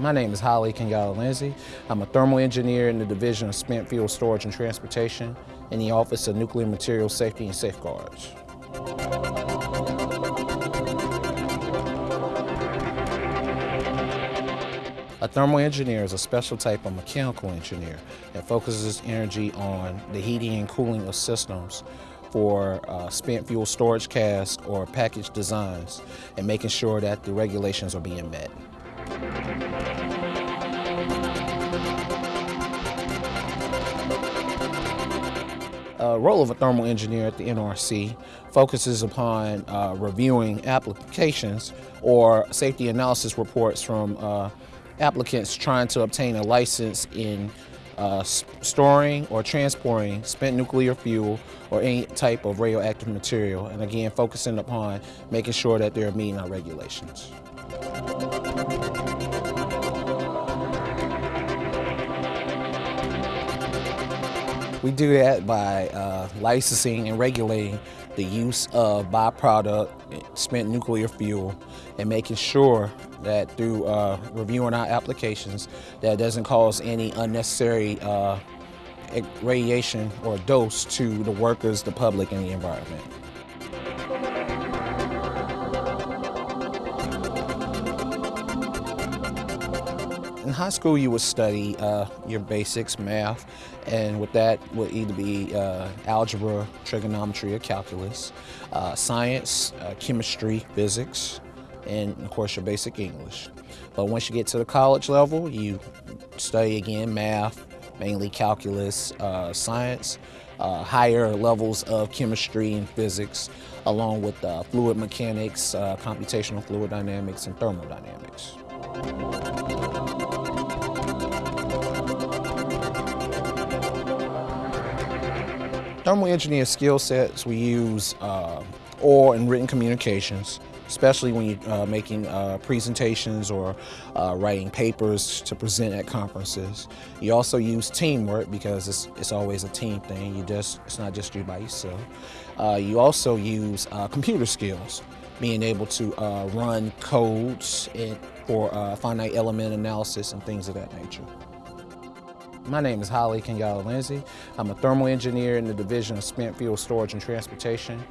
My name is Holly Kenyatta Lindsay. I'm a thermal engineer in the Division of Spent Fuel Storage and Transportation in the Office of Nuclear Materials Safety and Safeguards. A thermal engineer is a special type of mechanical engineer that focuses energy on the heating and cooling of systems for uh, spent fuel storage casks or package designs and making sure that the regulations are being met. Uh, role of a thermal engineer at the NRC focuses upon uh, reviewing applications or safety analysis reports from uh, applicants trying to obtain a license in uh, storing or transporting spent nuclear fuel or any type of radioactive material, and again, focusing upon making sure that they're meeting our regulations. We do that by uh, licensing and regulating the use of byproduct spent nuclear fuel and making sure that through uh, reviewing our applications that doesn't cause any unnecessary uh, radiation or dose to the workers, the public, and the environment. In high school, you would study uh, your basics, math, and with that would either be uh, algebra, trigonometry, or calculus, uh, science, uh, chemistry, physics, and of course your basic English. But once you get to the college level, you study again math, mainly calculus, uh, science, uh, higher levels of chemistry and physics, along with fluid mechanics, computational fluid dynamics, and thermodynamics. Thermal engineer skill sets, we use uh, oral and written communications, especially when you're uh, making uh, presentations or uh, writing papers to present at conferences. You also use teamwork because it's, it's always a team thing. You just It's not just you by yourself. Uh, you also use uh, computer skills, being able to run codes and, for finite element analysis and things of that nature. My name is Holly Kenyatta Lindsay. I'm a thermal engineer in the Division of Spent Fuel Storage and Transportation.